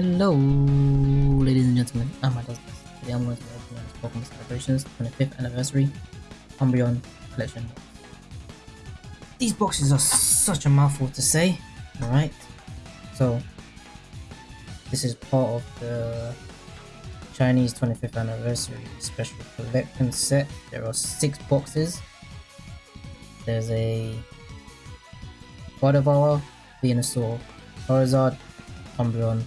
Hello, ladies and gentlemen. I'm Adolphus. Today I'm going to be opening this Pokemon Celebrations 25th Anniversary Umbreon Collection. These boxes are such a mouthful to say, alright? So, this is part of the Chinese 25th Anniversary Special Collection set. There are six boxes. There's a Gardevoir, Venusaur, Charizard, Umbreon,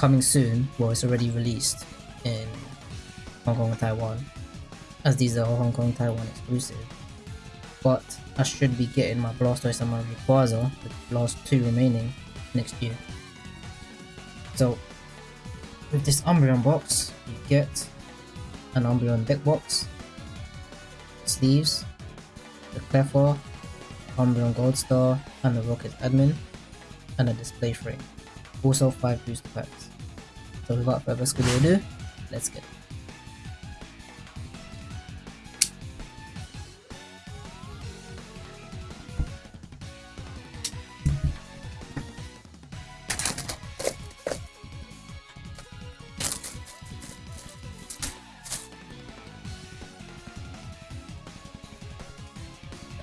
coming soon, it's already released in Hong Kong and Taiwan, as these are Hong Kong Taiwan exclusive. But I should be getting my Blastoise and my Rayquaza, the last two remaining, next year. So, with this Umbreon box, you get an Umbreon deck box, sleeves, the Clefairy, Umbreon Gold Star, and the Rocket Admin, and a display frame. Also 5 booster packs. So without further ado, let's get it.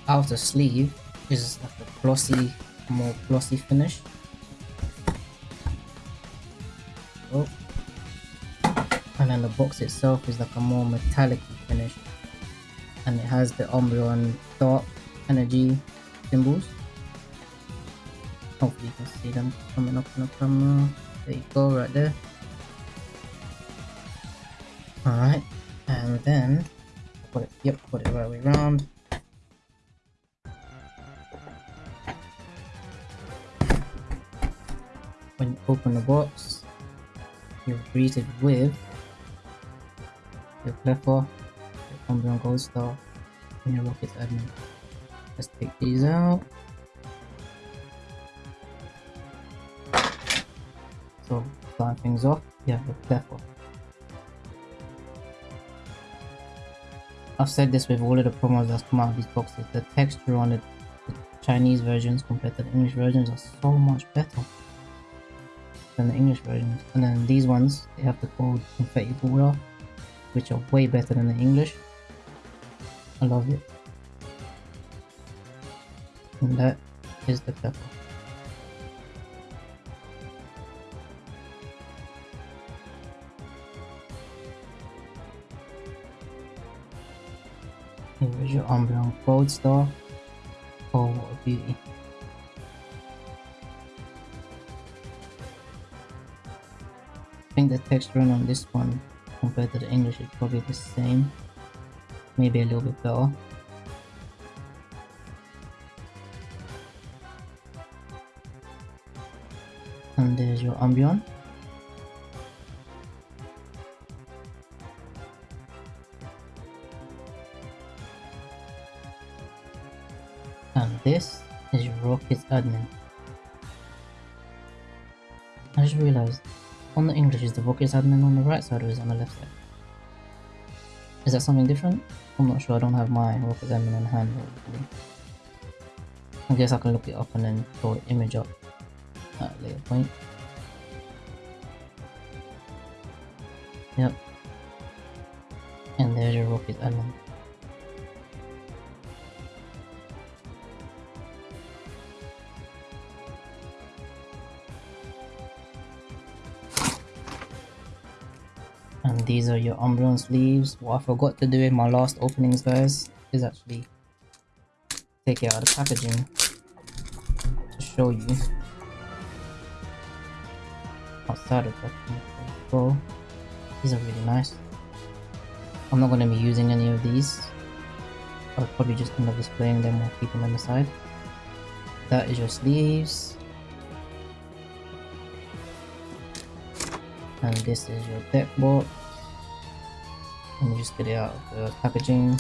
outer sleeve is like a glossy, more glossy finish and the box itself is like a more metallic finish. And it has the Umbreon dark energy symbols. Hopefully you can see them coming up in the camera. There you go right there. Alright and then put it yep put it right way around when you open the box you're greeted with your Clefairy, your Umbreon Gold Star, and your Rocket Admin. Let's take these out. So, starting things off, have your Clefairy. I've said this with all of the promos that's come out of these boxes, the texture on the, the Chinese versions compared to the English versions are so much better than the English versions. And then these ones, they have the code Confetti Border, which are way better than the English. I love it. And that is the pepper. Here's your Umbreon Gold Star. Oh, what a beauty. I think the texturing on this one compared to the English it's probably the same. Maybe a little bit better. And there's your Umbreon And this is your Rocket admin. I just realized on the English, is the Rocket admin on the right side or is it on the left side? Is that something different? I'm not sure, I don't have my Rocket admin on hand. I guess I can look it up and then throw an image up at a later point. Yep. And there's your Rocket admin. And these are your Umbreon sleeves. What I forgot to do in my last openings guys is actually take it out of the packaging to show you outside of the packaging. these are really nice. I'm not going to be using any of these. I'll probably just end up displaying them or keeping them aside. That is your sleeves. and this is your deck board and you just get it out of the packaging.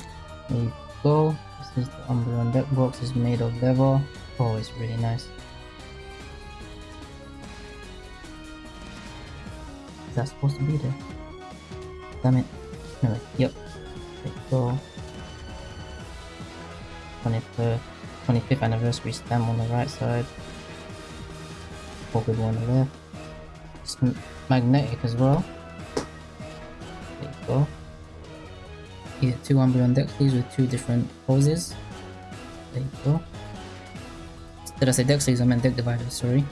There you go. This is the Umbreon deck box. It's made of leather. Oh it's really nice. Is that supposed to be there? Damn it. Anyway yep. There you go. 25th, 25th anniversary stamp on the right side. Pocket one on the left It's magnetic as well. There you go. Get two Umbreon deck sleeves with two different poses. There you go. Did I say deck sleeves? I meant deck dividers, sorry.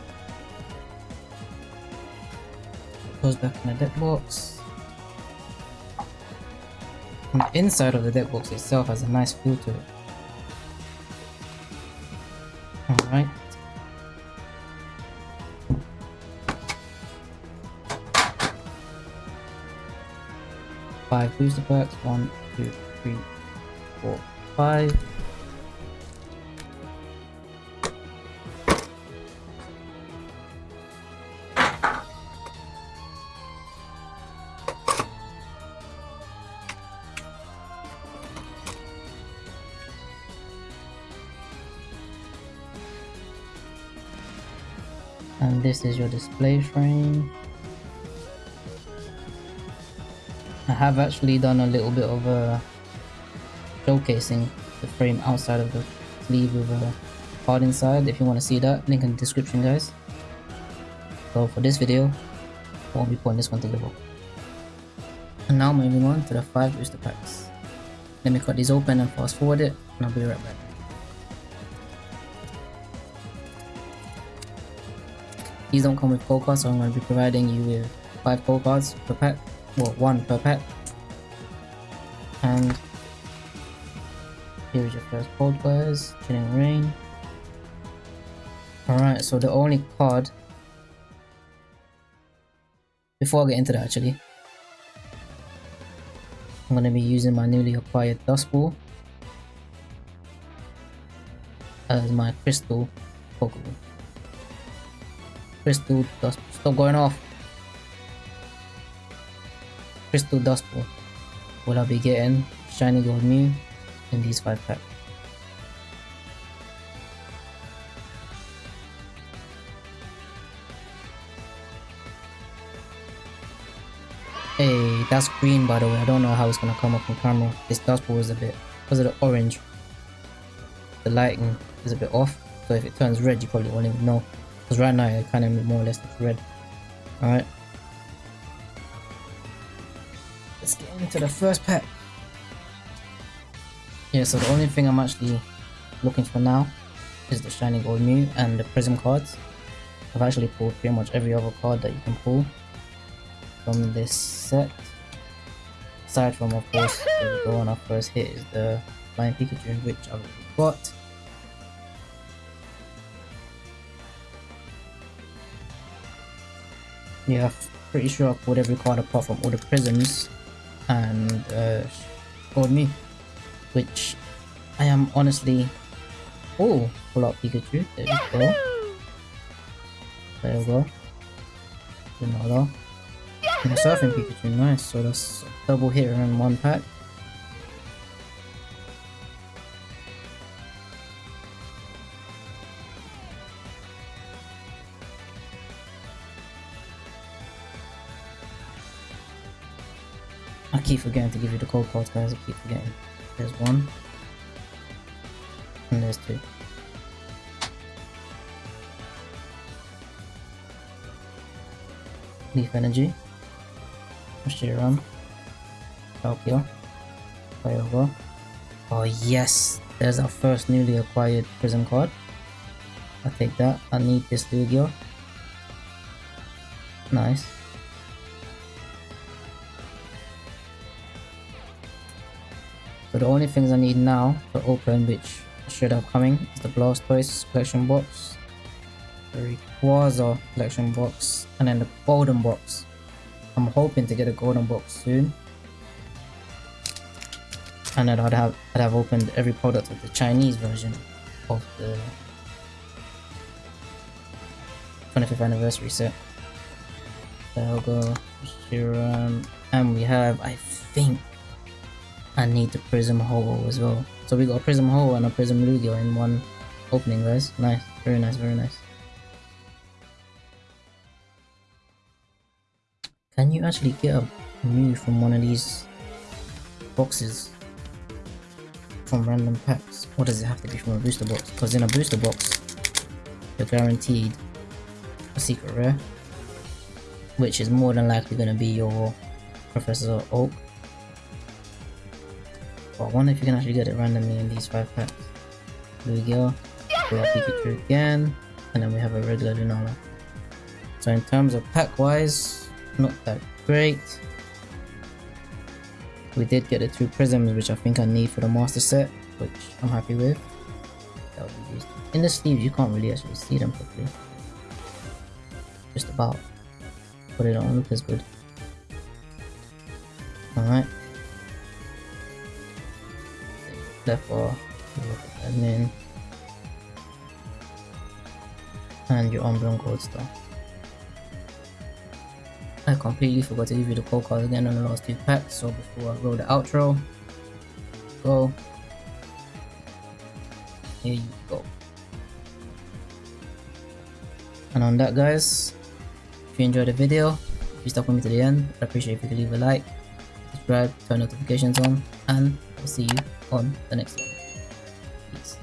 Goes back in the deck box. And the inside of the deck box itself has a nice feel to it. Alright. Five booster packs. One, two, three, four, five. and this is your display frame I have actually done a little bit of a showcasing the frame outside of the sleeve with uh, a card inside. If you want to see that link in the description guys. So for this video I won't be putting this one to book and now moving on to the 5 booster packs. Let me cut these open and fast forward it and I'll be right back. These don't come with code cards, so I'm going to be providing you with 5 code cards per pack. Well, 1 per pet. And here's your first code guys, Chilling rain. Alright, so the only card before I get into that actually, I'm going to be using my newly acquired dust ball as my crystal Pokemon. Crystal Dust. Stop going off. Crystal Dust Ball. Will I be getting Shiny Gold Mew in these 5 packs? Hey, that's green by the way. I don't know how it's gonna come up on camera. This dust ball is a bit because of the orange. The lighting is a bit off. So if it turns red, you probably won't even know. Because right now it kind of more or less looks red. Alright. Let's get into the first pack. Yeah, so the only thing I'm actually looking for now is the Shiny Gold Mew and the Prism cards. I've actually pulled pretty much every other card that you can pull from this set. Aside from, of course, the go on our first hit is the Flying Pikachu, which I've got. yeah, pretty sure I pulled every card apart from all the prisms and uh, Gold Mew, which I am honestly. Oh, pull out Pikachu. There we go. There we go. Another. And a surfing Pikachu, nice. So that's double hit in one pack. Keep forgetting to give you the cold cards, guys. I keep forgetting. There's one. And there's two. Leaf Energy. Reshiram. Tokyo. Kyogre. Oh yes! There's our first newly acquired Prism card. I'll take that. I need this Lugia. Nice. So the only things I need now to open, which should have coming, is the Blastoise collection box, the Rayquaza collection box, and then the golden box. I'm hoping to get a golden box soon. And then I'd have I'd have opened every product of the Chinese version of the 25th anniversary set. There we go. Um, and we have, I think, I need the Prism Ho-Oh as well. So we got a Prism Ho-Oh and a Prism Lugia in one opening guys. Nice, very nice, very nice. Can you actually get a Mew from one of these boxes? From random packs? Or does it have to be from a booster box? Because in a booster box, you're guaranteed a secret rare. which is more than likely going to be your Professor Oak. But I wonder if you can actually get it randomly in these five packs. Lugia, pull up Pikachu again, and then we have a regular Lunala. So in terms of pack wise, not that great. We did get the two prisms which I think I need for the master set, which I'm happy with. That will be used. In the sleeves you can't really actually see them properly. Just about. But it don't look as good. Alright. Left bar, and your Umbreon Gold Star. I completely forgot to give you the call card again on the last two packs, so before I roll the outro, go. Here you go. And on that guys, if you enjoyed the video, if you stuck with me to the end, I'd appreciate if you could leave a like, subscribe, turn notifications on, and I'll see you on the next one. Peace.